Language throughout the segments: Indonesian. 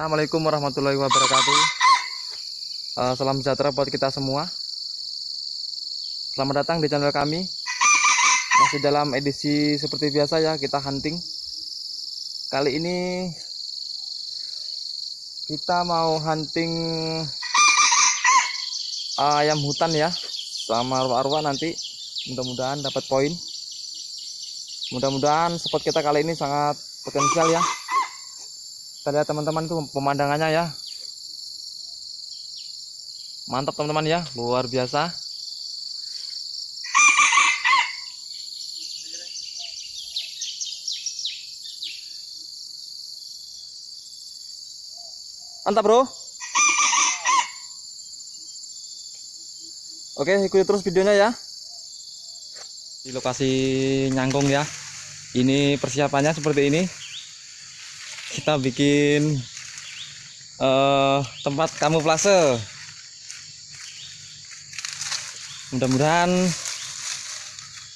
Assalamualaikum warahmatullahi wabarakatuh. Uh, salam sejahtera buat kita semua. Selamat datang di channel kami. Masih dalam edisi seperti biasa ya, kita hunting. Kali ini kita mau hunting ayam hutan ya, sama arwah-arwah nanti. Mudah-mudahan dapat poin. Mudah-mudahan spot kita kali ini sangat potensial ya kita teman-teman itu pemandangannya ya. Mantap teman-teman ya. Luar biasa. Mantap bro. Oke ikuti terus videonya ya. Di lokasi nyangkung ya. Ini persiapannya seperti ini kita bikin uh, tempat kamuflase. Mudah-mudahan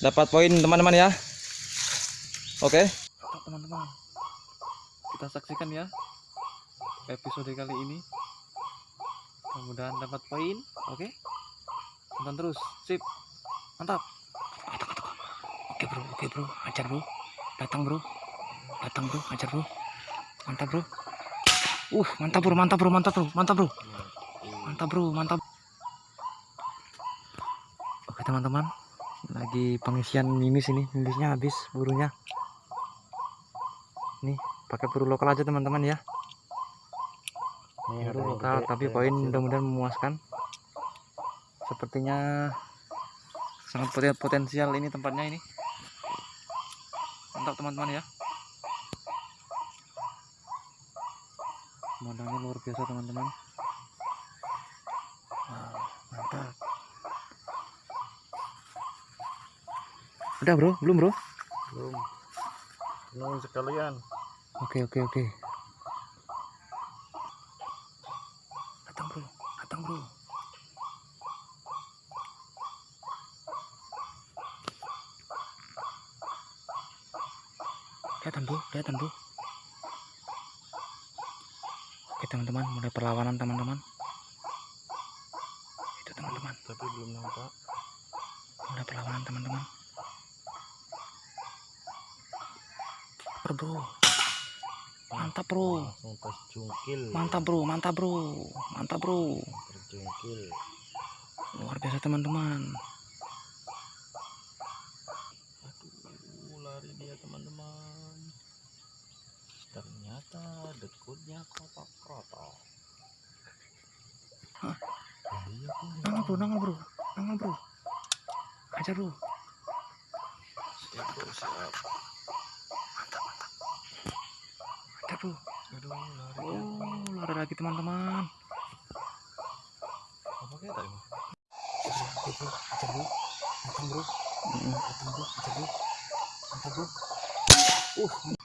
dapat poin teman-teman ya. Oke. Teman-teman. Kita saksikan ya episode kali ini. Mudah-mudahan dapat poin. Oke. Tonton terus. Sip. Mantap. Oke bro. Oke bro. Ajar bro. Datang bro. Datang bro. Ajar bro mantap bro. Uh mantap bro mantap bro mantap bro mantap bro. Mantap bro mantap. Oke teman-teman. Lagi pengisian mimis ini. Mimisnya habis burunya. Nih pakai buru lokal aja teman-teman ya. Ini buru lokal tapi poin mudah-mudahan memuaskan. Sepertinya sangat potensial ini tempatnya ini. Mantap teman-teman ya pemandangannya luar biasa teman-teman. Wow, mantap. Udah bro? Belum bro? Belum. Belum sekalian. Oke oke oke. Datang bro. Datang bro. Kelihatan bro? Kelihatan bro Oke teman-teman, mulai perlawanan teman-teman. Itu teman-teman. Tapi belum nampak. Mulai perlawanan teman-teman. Bro. Mantap bro. Mantap bro, mantap bro, mantap bro. Terjungkil. Luar biasa teman-teman. Aduh, lari dia teman-teman. Ternyata dekutnya kotak-kotak. Hah? Iya, Nangol bro, nangol bro, nangol bro. Ajar bro. Siap, bro, siap. Mantap, mantap. Ajar bro. Aduh, lari. Oh, lari lagi teman-teman. Apa kayak tadi? Oke bro, ajar bro. Datang bro. Datang bro, ajar bro. Mantap bro. Uh, mantap.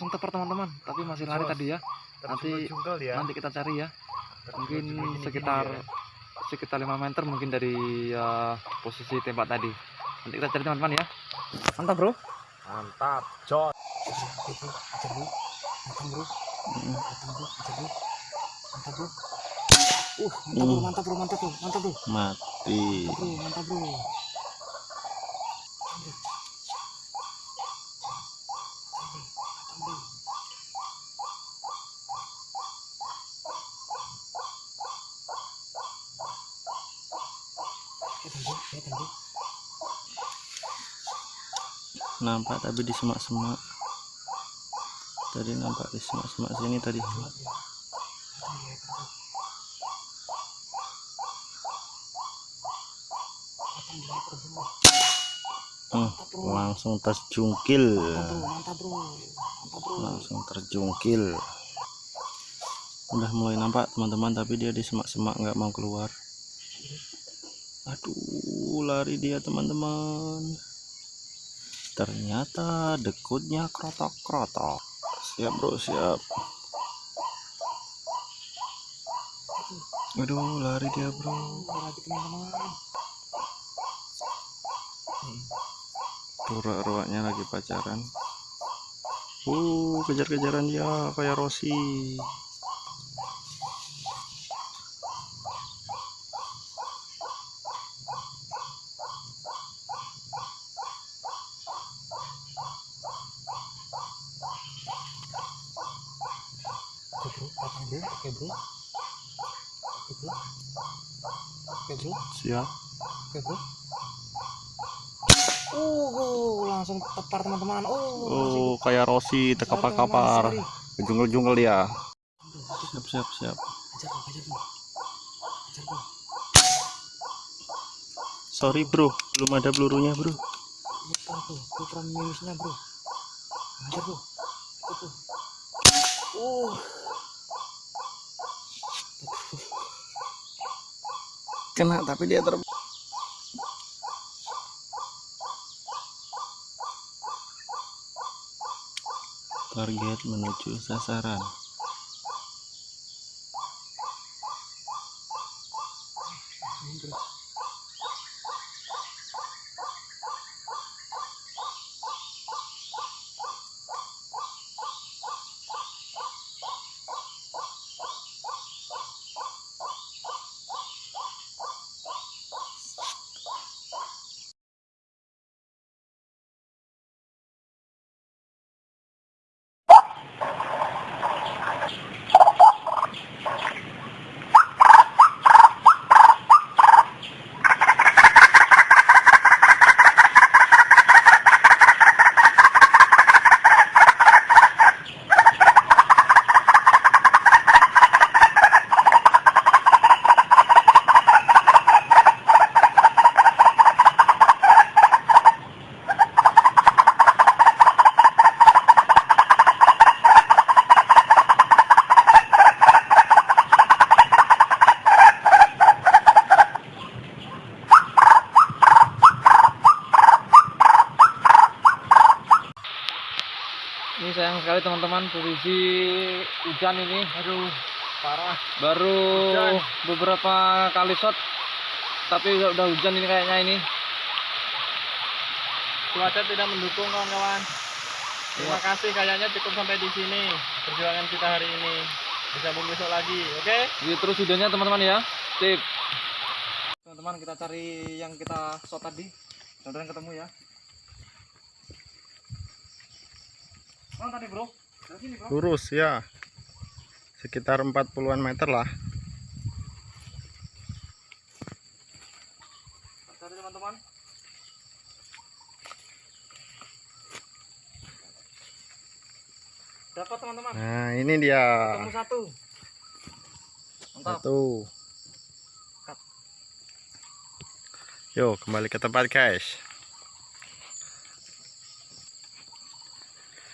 Langsung teper teman-teman. Tapi masih lari Jos. tadi ya. Nanti- ya. Nanti kita cari ya. Mungkin sekitar ya. sekitar 5 meter mungkin dari uh, posisi tembak tadi. Nanti kita cari teman-teman ya. Mantap bro. Mantap, bro, bro. Mantap bro. Uh, mantap bro, mantap bro, mantap bro, mantap bro. Mati. Mantap bro, mantap bro. Nampak tapi di semak-semak tadi nampak di semak-semak sini tadi Hmm, langsung terjungkil. Langsung terjungkil. Udah mulai nampak teman-teman tapi dia di semak-semak nggak mau keluar. Aduh lari dia teman-teman ternyata dekutnya krotok-krotok siap bro siap. Aduh lari dia bro. Lagi teman-teman. tuh ruaknya lagi pacaran. Uh kejar-kejaran dia kayak Rossi bro oke bro oke bro oke bro siap oke bro uh langsung tepar teman-teman oh, oh kayak Rossi tekapar-kapar jungle-jungle dia siap siap siap Ajar bro, ajar bro. Ajar bro. sorry bro belum ada pelurunya bro Lupa bro, lupa minusnya bro. Ajar bro. Ajar bro. Uh. Kena tapi dia ter target menuju sasaran Ini sayang sekali teman-teman posisi hujan ini. Aduh, parah. Baru beberapa kali shot tapi udah, hujan ini kayaknya ini. Cuaca tidak mendukung kawan-kawan. Terima kasih kayaknya cukup sampai di sini perjuangan kita hari ini. Disambung besok lagi, oke? Jadi terus videonya teman-teman ya. Sip. Teman-teman kita cari yang kita shot tadi. Mudah-mudahan ketemu ya. Mana tadi, Bro? Dari sini, Bro. lurus ya sekitar 40-an meter lah teman-teman. Dapat teman-teman. nah ini dia Ketemu satu. Mantap. satu yuk kembali ke tempat guys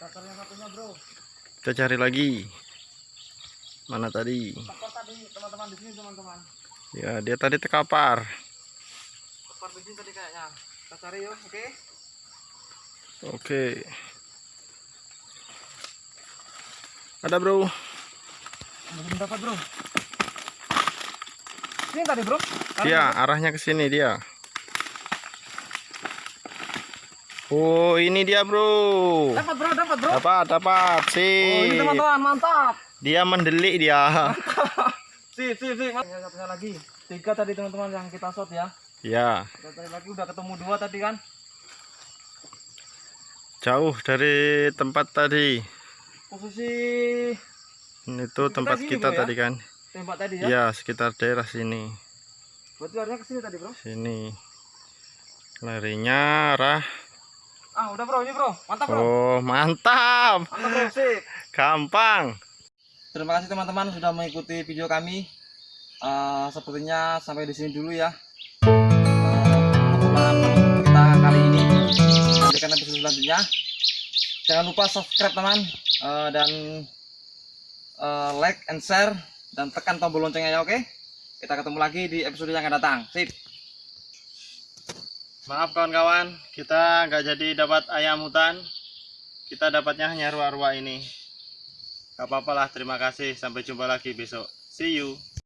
Kita cari yang satunya, Bro. kita cari lagi mana tadi Tekor tadi teman-teman di sini teman-teman. ya dia tadi terkapar Tekor di sini tadi kayaknya. Kita cari yuk, oke? oke ada bro Belum dapat, Bro. Sini tadi, Bro. dia arahnya ke sini dia oh ini dia bro Dapat, Bro, dapat, Bro. dapat dapat Oh, ini teman-teman, mantap. dia mendelik dia Si, si, si. Ya, satunya lagi. Tiga tadi teman-teman yang kita shot ya. ya Kita cari lagi udah ketemu dua tadi kan. jauh dari tempat tadi Posisi itu Kita tempat kita Bro, ya? tadi kan tembak tadi ya. ya sekitar daerah sini Berarti larinya ke sini tadi, Bro. sini larinya arah Ah, udah, Bro. Ini, Bro. Mantap, Bro. oh mantap Mantap, Bro. Sip. gampang Terima kasih teman-teman sudah mengikuti video kami. Eh, sepertinya sampai di sini dulu ya. Eh, pertemuan kita kali ini. Nantikan episode selanjutnya. Jangan lupa subscribe teman Eh, dan eh, like and share dan tekan tombol loncengnya ya oke. Kita ketemu lagi di episode yang akan datang. Sip. Maaf kawan-kawan kita nggak jadi dapat ayam hutan. Kita dapatnya hanya ruah-ruah ini. Gak apa-apa lah terima kasih. Sampai jumpa lagi besok. See you